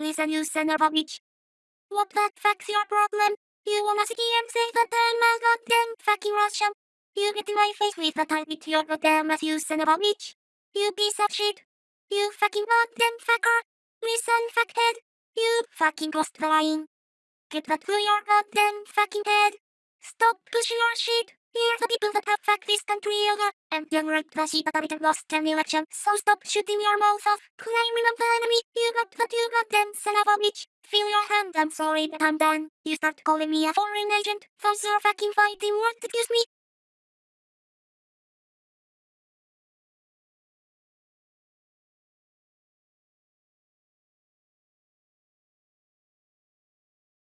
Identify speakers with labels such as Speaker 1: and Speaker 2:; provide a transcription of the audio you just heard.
Speaker 1: Listen, you son of a bitch. What the fuck's your problem? You wanna sit here and say that I'm a goddamn fucking Russian? You get in my face with a tie with your goddamn ass, you son of a bitch. You piece of shit. You fucking goddamn fucker. Listen, fuckhead. You fucking ghost flying. Get that through your goddamn fucking head. Stop pushing your shit. Here's the people that have fucked this country over. And you're right, the shit that haven't lost an election. So stop shooting your mouth off. Climbing up the enemy. A bitch. Feel your hand, I'm sorry, but I'm done. You start calling me a foreign agent. Those are fucking fighting words, excuse me.